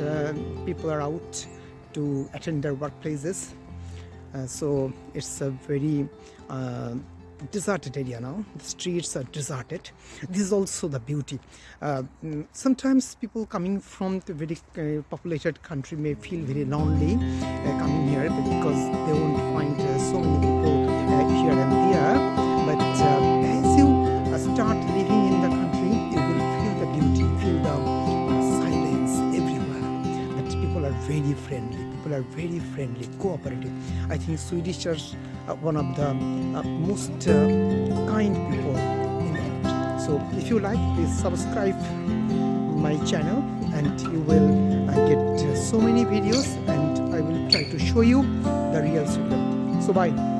uh, people are out to attend their workplaces. Uh, so it's a very uh, deserted area now. The streets are deserted. This is also the beauty. Uh, sometimes people coming from the very uh, populated country may feel very lonely uh, coming here because they won't find so many people here and there. But are very friendly, cooperative. I think Swedish are one of the uh, most uh, kind people in world. So if you like, please subscribe my channel and you will uh, get so many videos and I will try to show you the real Sweden. So bye.